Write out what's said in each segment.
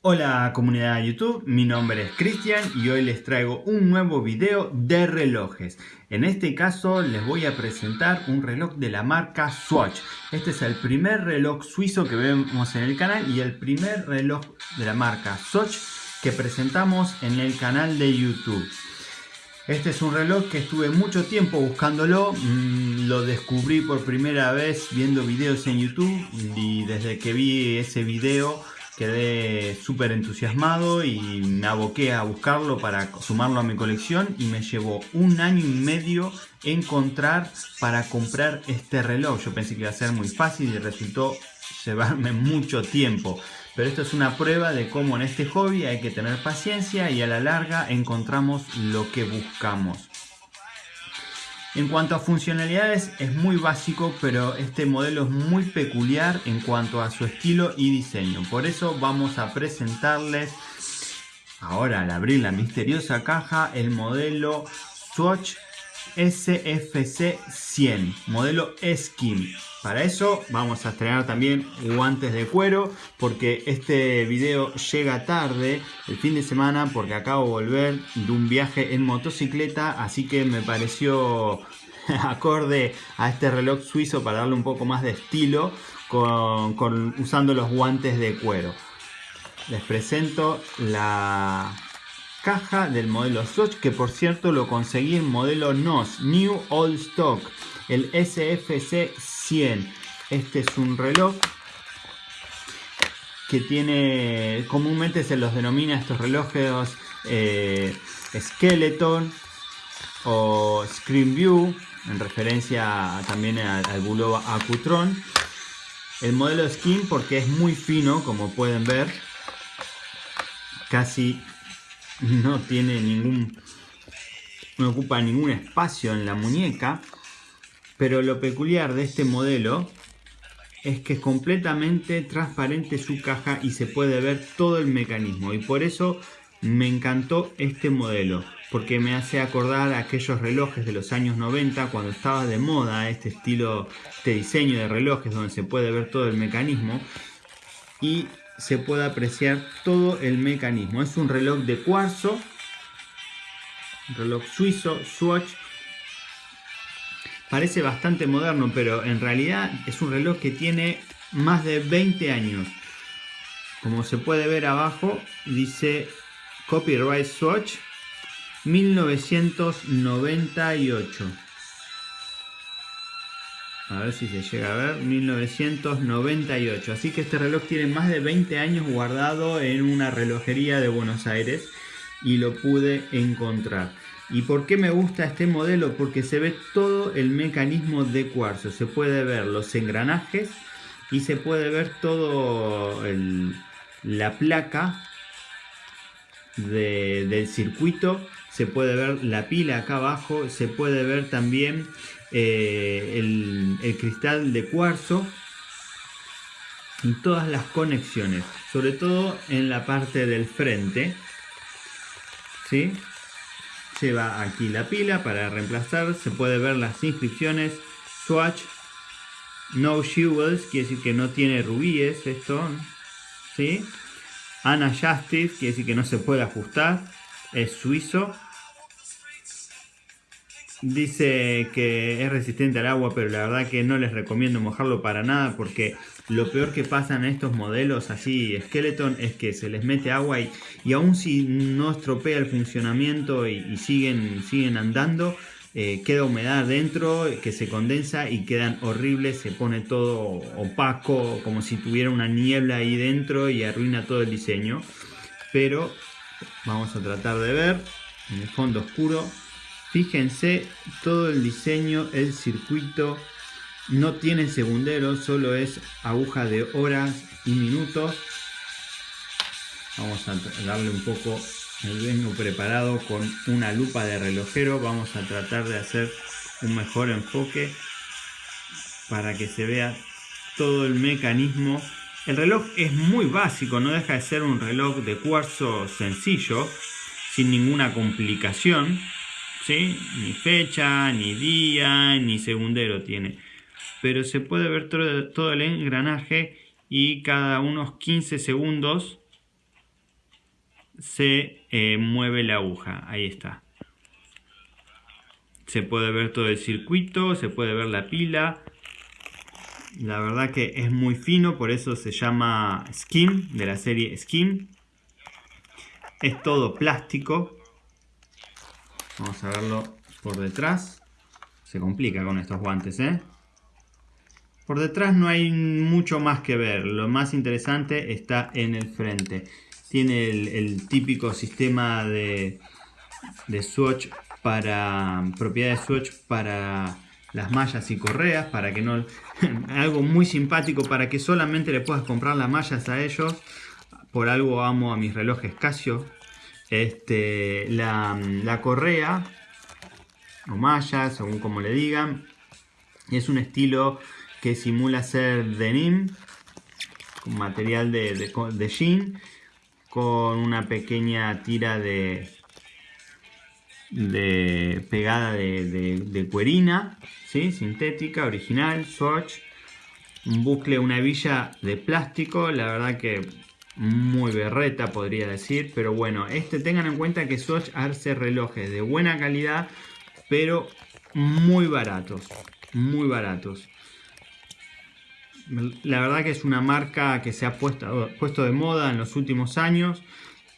Hola comunidad de YouTube, mi nombre es Cristian y hoy les traigo un nuevo video de relojes. En este caso les voy a presentar un reloj de la marca Swatch. Este es el primer reloj suizo que vemos en el canal y el primer reloj de la marca Swatch que presentamos en el canal de YouTube. Este es un reloj que estuve mucho tiempo buscándolo, mm, lo descubrí por primera vez viendo videos en YouTube y desde que vi ese video quedé súper entusiasmado y me aboqué a buscarlo para sumarlo a mi colección y me llevó un año y medio encontrar para comprar este reloj. Yo pensé que iba a ser muy fácil y resultó llevarme mucho tiempo. Pero esto es una prueba de cómo en este hobby hay que tener paciencia y a la larga encontramos lo que buscamos. En cuanto a funcionalidades es muy básico, pero este modelo es muy peculiar en cuanto a su estilo y diseño. Por eso vamos a presentarles, ahora al abrir la misteriosa caja, el modelo Swatch SFC 100, modelo Skim. Para eso vamos a estrenar también guantes de cuero porque este video llega tarde el fin de semana porque acabo de volver de un viaje en motocicleta así que me pareció acorde a este reloj suizo para darle un poco más de estilo con, usando los guantes de cuero. Les presento la caja del modelo Swatch que por cierto lo conseguí en modelo NOS New Old Stock el SFC 100 este es un reloj que tiene comúnmente se los denomina estos relojes eh, Skeleton o Screen View en referencia también al Bulova Acutron. El modelo Skin porque es muy fino como pueden ver casi no tiene ningún no ocupa ningún espacio en la muñeca pero lo peculiar de este modelo es que es completamente transparente su caja y se puede ver todo el mecanismo. Y por eso me encantó este modelo porque me hace acordar aquellos relojes de los años 90 cuando estaba de moda este estilo, este diseño de relojes donde se puede ver todo el mecanismo. Y se puede apreciar todo el mecanismo. Es un reloj de cuarzo, reloj suizo, Swatch. Parece bastante moderno, pero en realidad es un reloj que tiene más de 20 años. Como se puede ver abajo, dice Copyright Swatch 1998. A ver si se llega a ver, 1998. Así que este reloj tiene más de 20 años guardado en una relojería de Buenos Aires y lo pude encontrar. ¿Y por qué me gusta este modelo? Porque se ve todo el mecanismo de cuarzo. Se puede ver los engranajes y se puede ver todo la placa del circuito se puede ver la pila acá abajo se puede ver también eh, el, cristal de cuarzo y todas las conexiones sobre todo en la parte del frente ¿sí? lleva aquí la pila para reemplazar se puede ver las inscripciones Swatch No Jewels quiere decir que no tiene rubíes esto ¿sí? Ana Justice, quiere decir que no se puede ajustar, es suizo. Dice que es resistente al agua, pero la verdad que no les recomiendo mojarlo para nada porque lo peor que pasa en estos modelos así Skeleton es que se les mete agua y, y aún si no estropea el funcionamiento y, siguen, siguen andando, eh, queda humedad dentro que se condensa y quedan horribles, se pone todo opaco, como si tuviera una niebla ahí dentro y arruina todo el diseño. Pero vamos a tratar de ver en el fondo oscuro. Fíjense todo el diseño, el circuito no tiene segundero, solo es aguja de horas y minutos. Vamos a darle un poco me vengo preparado con una lupa de relojero. Vamos a tratar de hacer un mejor enfoque para que se vea todo el mecanismo. El reloj es muy básico, no deja de ser un reloj de cuarzo sencillo, sin ninguna complicación. ¿Sí? Ni fecha, ni día, ni segundero tiene. Pero se puede ver todo, el engranaje y cada unos 15 segundos se eh, mueve la aguja. Ahí está. Se puede ver todo el circuito, se puede ver la pila. La verdad que es muy fino, por eso se llama Skim, de la serie Skim. Es todo plástico. Vamos a verlo por detrás. Se complica con estos guantes, ¿eh? Por detrás no hay mucho más que ver. Lo más interesante está en el frente. Tiene el, típico sistema de, swatch para propiedades swatch para las mallas y correas para que no algo muy simpático para que solamente le puedas comprar las mallas a ellos por algo amo a mis relojes Casio este la, la correa o malla según como le digan. Es un estilo que simula ser denim con material de, de, de jean con una pequeña tira de de pegada de, cuerina, ¿sí? sintética, original, Swatch, un bucle, una villa de plástico, la verdad que muy berreta podría decir, pero bueno, este tengan en cuenta que Swatch hace relojes de buena calidad, pero muy baratos, muy baratos. La verdad que es una marca que se ha puesto, puesto de moda en los últimos años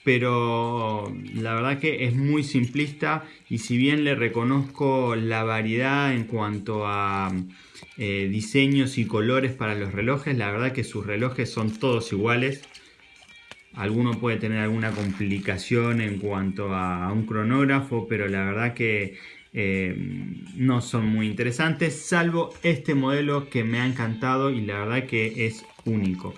pero la verdad que es muy simplista y si bien le reconozco la variedad en cuanto a eh, diseños y colores para los relojes, la verdad que sus relojes son todos iguales. Alguno puede tener alguna complicación en cuanto a un cronógrafo, pero la verdad que eh, no son muy interesantes, salvo este modelo que me ha encantado y la verdad que es único.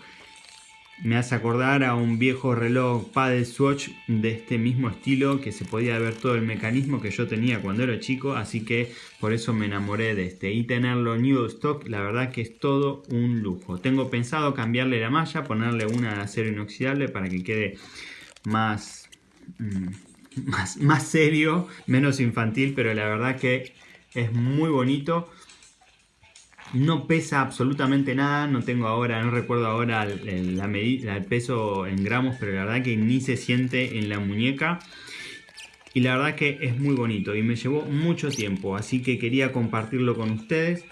Me hace acordar a un viejo reloj Paddle Swatch de este mismo estilo que se podía ver todo el mecanismo que yo tenía cuando era chico, así que por eso me enamoré de este. Y tenerlo new stock, la verdad que es todo un lujo. Tengo pensado cambiarle la malla, ponerle una de acero inoxidable para que quede más, mm, más, más serio, menos infantil, pero la verdad que es muy bonito. No pesa absolutamente nada, no tengo ahora, no recuerdo ahora la medida, el peso en gramos, pero la verdad que ni se siente en la muñeca. Y la verdad que es muy bonito y me llevó mucho tiempo, así que quería compartirlo con ustedes.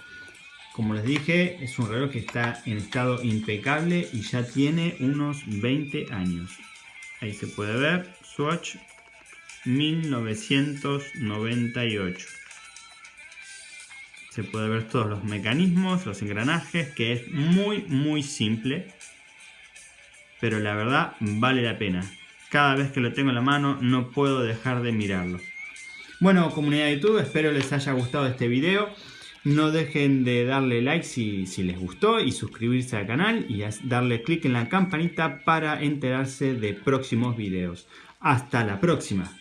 Como les dije, es un reloj que está en estado impecable y ya tiene unos 20 años. Ahí se puede ver, Swatch 1998 se puede ver todos los mecanismos, los engranajes, que es muy muy simple, pero la verdad vale la pena. Cada vez que lo tengo en la mano no puedo dejar de mirarlo. Bueno, comunidad de YouTube, espero les haya gustado este video. No dejen de darle like si, si les gustó y suscribirse al canal y darle clic en la campanita para enterarse de próximos videos. Hasta la próxima.